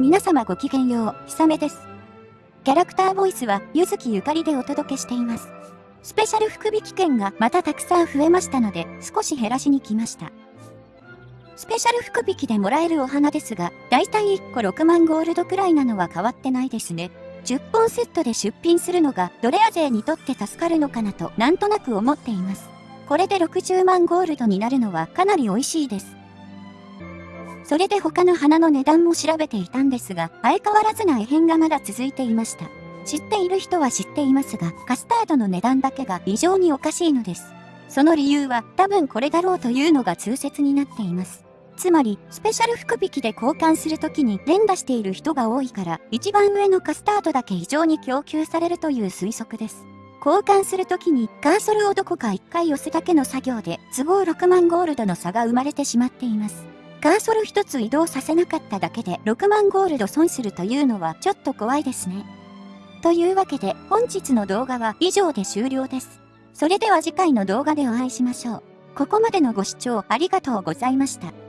皆様ごきげんよう、ひさめです。キャラクターボイスは、ゆずきゆかりでお届けしています。スペシャル福引券がまたたくさん増えましたので、少し減らしに来ました。スペシャル福引でもらえるお花ですが、だいたい1個6万ゴールドくらいなのは変わってないですね。10本セットで出品するのがドレア勢にとって助かるのかなとなんとなく思っています。これで60万ゴールドになるのはかなり美味しいです。それで他の花の値段も調べていたんですが、相変わらずな異変がまだ続いていました。知っている人は知っていますが、カスタードの値段だけが異常におかしいのです。その理由は多分これだろうというのが通説になっています。つまり、スペシャル福引きで交換するときに連打している人が多いから、一番上のカスタードだけ異常に供給されるという推測です。交換するときにカーソルをどこか1回押すだけの作業で都合6万ゴールドの差が生まれてしまっています。カーソル一つ移動させなかっただけで6万ゴールド損するというのはちょっと怖いですね。というわけで本日の動画は以上で終了です。それでは次回の動画でお会いしましょう。ここまでのご視聴ありがとうございました。